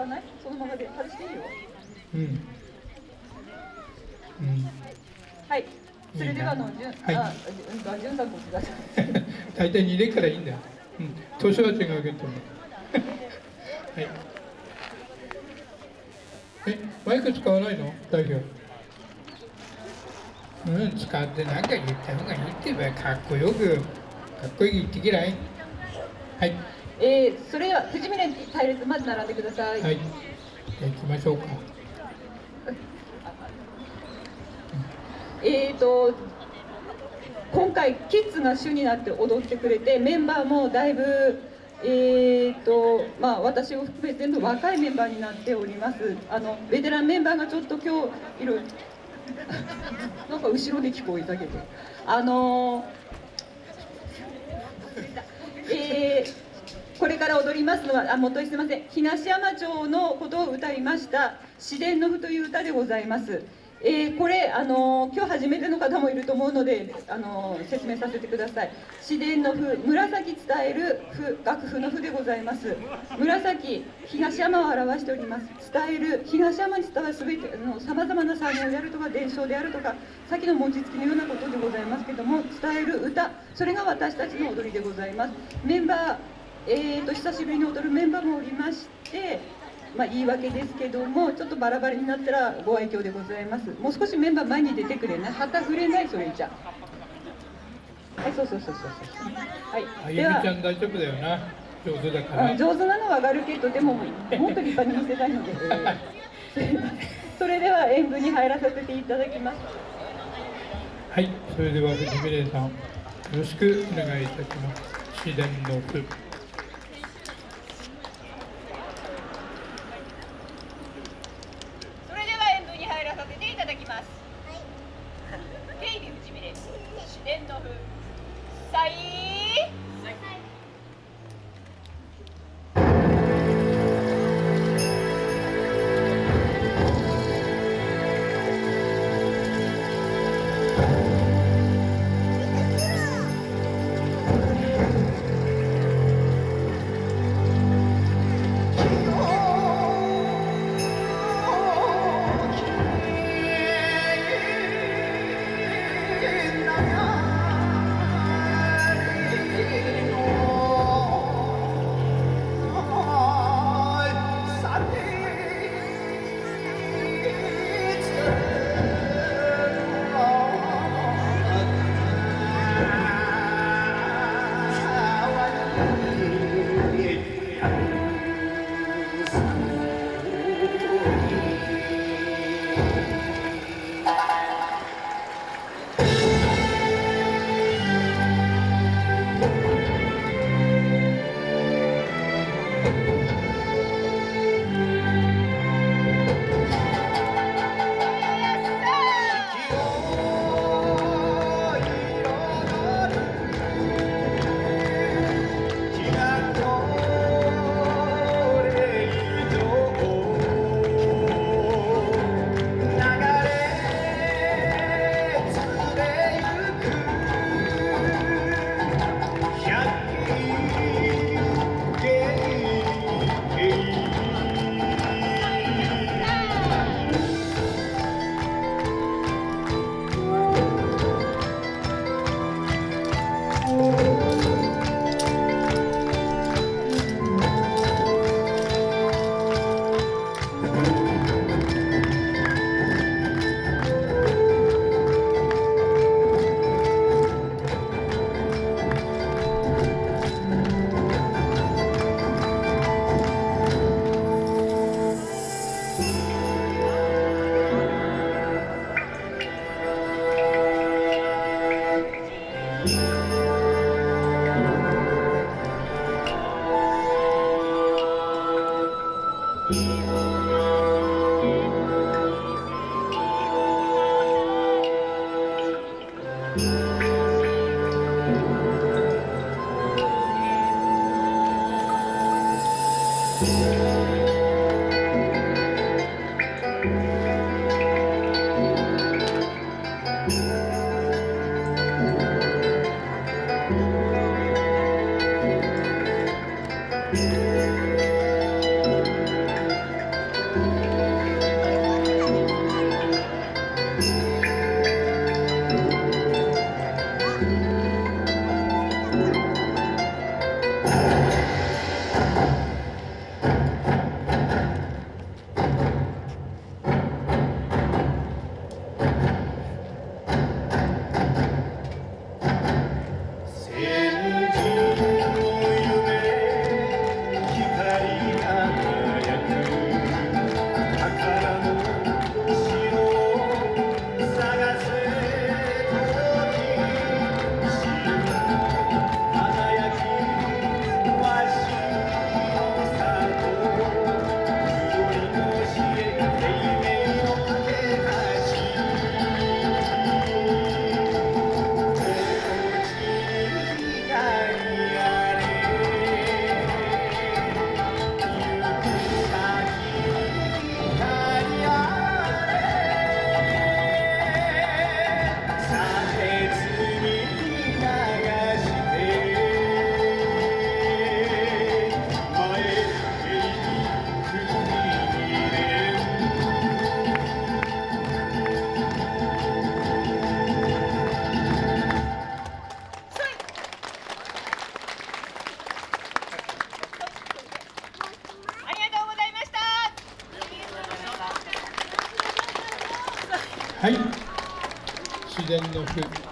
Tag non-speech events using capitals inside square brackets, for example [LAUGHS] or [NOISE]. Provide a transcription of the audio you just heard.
かない？そのままで。外していいよ。うん。うん。はい。それではあのじゅん、はい。あうんとじゅんさんこっちだ。[LAUGHS] 大体2でからいいんだ。よ、うん、年は違うけど。[LAUGHS] はい。えマイク使わないの？代表。うん使ってなんか言った方がいいってば。かっこよく。かっこいい言ってきない？はいえー、それでは藤峰隊列まず並んでください、はい。じゃあ行きましょうか。えーと今回キッズが主になって踊ってくれてメンバーもだいぶえーとまあ、私を含め全部若いメンバーになっております。あのベテランメンバーがちょっと今日いろいろなんか後ろで聞こえたけど。あのえーこれから踊りますのはあ元井すみません。東山町のことを歌いました「自然の譜」という歌でございます。えーこれあのー今日初めての方もいると思うのであのー説明させてください。自然の譜紫伝える譜楽譜の譜でございます。紫東山を表しております。伝える東山に伝わるすべてさまざまな作業であるとか伝承であるとか先の餅つきのようなことでございますけども伝える歌それが私たちの踊りでございます。メンバーえー、と久しぶりに踊るメンバーもおりまして、まあ、言い訳ですけどもちょっとバラバラになったらご愛嬌でございます。もう少しメンバー前に出てくれな。い旗振れないそれじゃ。はいそうそうそうそうそう。はい。あゆみではちゃん大丈夫だよな。上手だから。あ上手なのは上がるけどでももっと立派に見せたいので、え [LAUGHS] ー [LAUGHS] それでは演舞に入らさせていただきます。はいそれでは藤峰さんよろしくお願いいたします。自然の thank mm -hmm. you Música はい。自然の句。